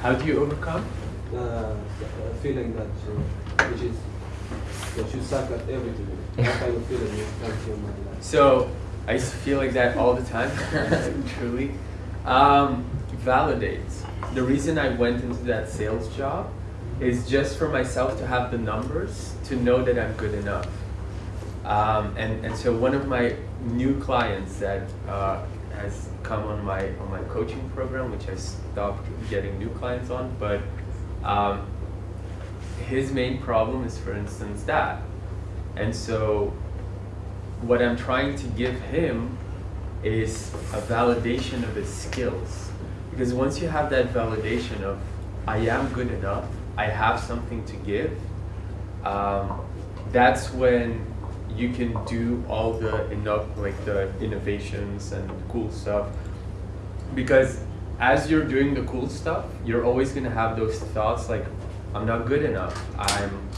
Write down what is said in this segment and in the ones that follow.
How do you overcome? Uh, a feeling that uh, which is that you suck at everything. That kind of feeling is comes from my life. So I feel like that all the time, truly. Um, validates. The reason I went into that sales job is just for myself to have the numbers to know that I'm good enough. Um, and, and so one of my new clients that uh, has come on my on my coaching program, which I stopped getting new clients on, but um, his main problem is, for instance, that. And so what I'm trying to give him is a validation of his skills. Because once you have that validation of, I am good enough, I have something to give, um, that's when you can do all the enough like the innovations and cool stuff. Because as you're doing the cool stuff you're always going to have those thoughts like i'm not good enough. I'm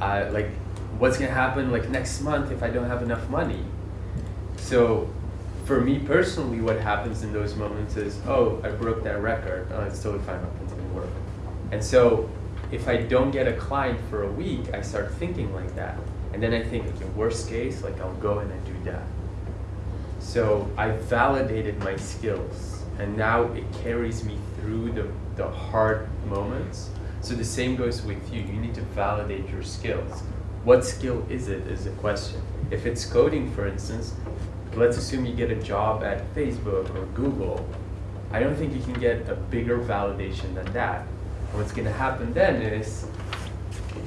I, like what's going to happen like next month if i don't have enough money? So for me personally what happens in those moments is oh i broke that record. Oh it's totally fine. I'll continue work. And so if i don't get a client for a week i start thinking like that and then I think, okay, worst case, like I'll go and I do that. So I validated my skills and now it carries me through the, the hard moments. So the same goes with you. You need to validate your skills. What skill is it is the question. If it's coding, for instance, let's assume you get a job at Facebook or Google. I don't think you can get a bigger validation than that. What's going to happen then is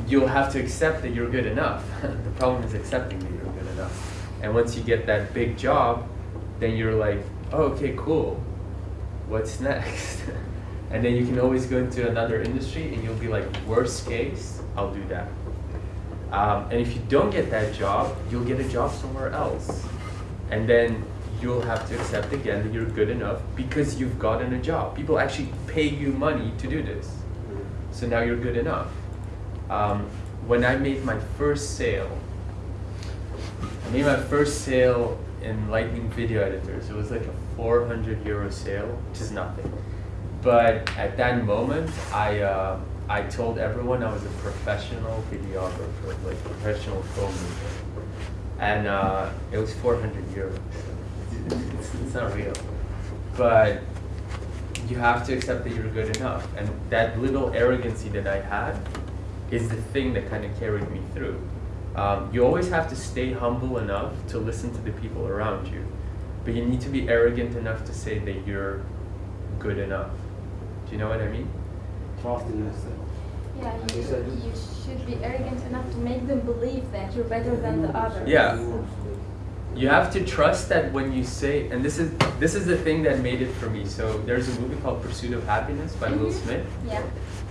you'll have to accept that you're good enough. the problem is accepting that you're good enough. And once you get that big job, then you're like, oh, okay, cool. What's next? and then you can always go into another industry and you'll be like, worst case, I'll do that. Um, and if you don't get that job, you'll get a job somewhere else. And then you'll have to accept again that you're good enough because you've gotten a job. People actually pay you money to do this. So now you're good enough. Um, when I made my first sale, I made my first sale in Lightning Video Editors. It was like a 400 euro sale, which is nothing. But at that moment, I uh, I told everyone I was a professional videographer, like professional filmmaker, and uh, it was 400 euros. It's, it's not real, but you have to accept that you're good enough. And that little arrogancy that I had is the thing that kind of carried me through. Um, you always have to stay humble enough to listen to the people around you, but you need to be arrogant enough to say that you're good enough. Do you know what I mean? Trust in yourself. Yeah, you you should, be arrogant enough to make them believe that you're better than the others. Yeah. You have to trust that when you say, and this is this is the thing that made it for me. So there's a movie called Pursuit of Happiness by Will Mhm. Smith. Yeah.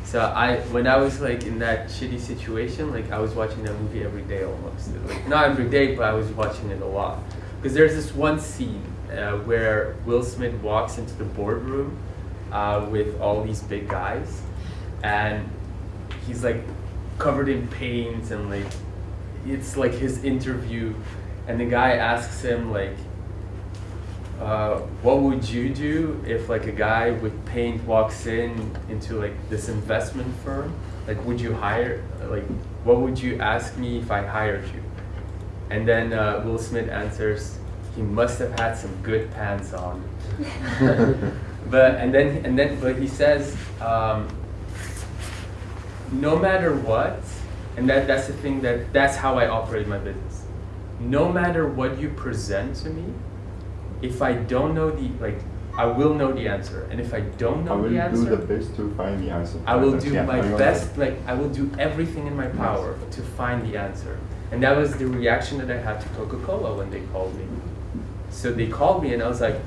So I, when I was like in that shitty situation, like I was watching that movie every day almost. Like not every day, but I was watching it a lot. Because there's this one scene uh, where Will Smith walks into the boardroom uh, with all these big guys, and he's like covered in paint and like it's like his interview, and the guy asks him like, uh, what would you do if like a guy with paint walks in into like this investment firm? Like, would you hire? Like, what would you ask me if I hired you? And then uh, Will Smith answers, he must have had some good pants on. but and then and then but he says, um, no matter what, and that that's the thing that that's how I operate my business. No matter what you present to me, if I don't know the like, I will know the answer, and if I don't know the answer I will the do the best to find the answer. I will do yeah, my best, like I will do everything in my power to find the answer. And that was the reaction that I had to Coca-Cola when they called me. So they called me and I was like,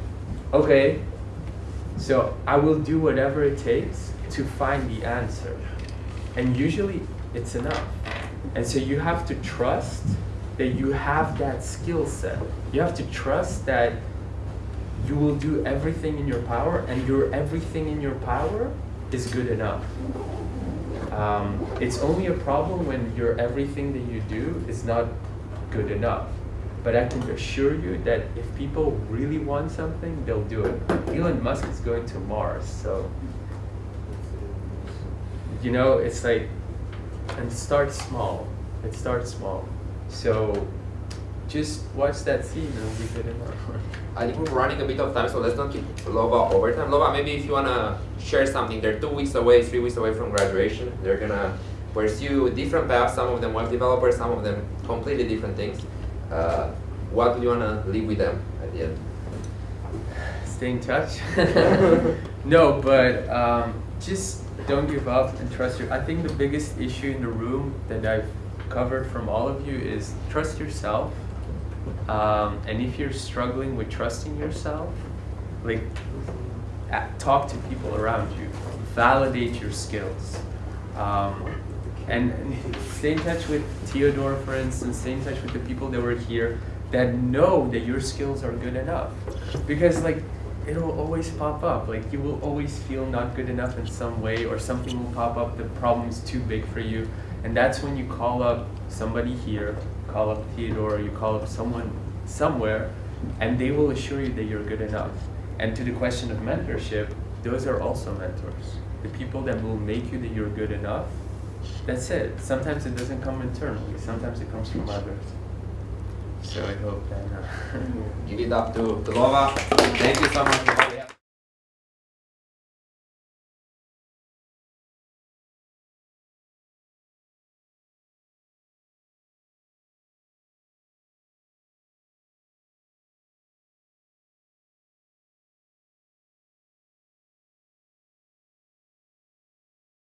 okay, so I will do whatever it takes to find the answer. And usually it's enough. And so you have to trust that you have that skill set. You have to trust that you will do everything in your power and your everything in your power is good enough. Um, it's only a problem when your everything that you do is not good enough. But I can assure you that if people really want something, they'll do it. Elon Musk is going to Mars, so you know, it's like, and start small. It starts small. So just watch that scene and be good enough. I think we're running a bit of time, so let's not keep Lova overtime. Lova, maybe if you wanna share something, they're two weeks away, three weeks away from graduation. They're gonna pursue different paths. Some of them web developers, some of them completely different things. Uh, what do you wanna leave with them at the end? Stay in touch. no, but um, just don't give up and trust your. I think the biggest issue in the room that I've covered from all of you is trust yourself. Um, and if you're struggling with trusting yourself, like talk to people around you, validate your skills, um, and, stay in touch with Theodore, for instance. Stay in touch with the people that were here that know that your skills are good enough, because like it'll always pop up. Like you will always feel not good enough in some way, or something will pop up. The problem's too big for you, and that's when you call up somebody here, call up Theodore, you call up someone somewhere, and they will assure you that you're good enough. And to the question of mentorship, those are also mentors. The people that will make you that you're good enough. That's it. Sometimes it doesn't come internally. Sometimes it comes from others. So I hope that. Uh, Give it up to, to Lova. Thank you so much.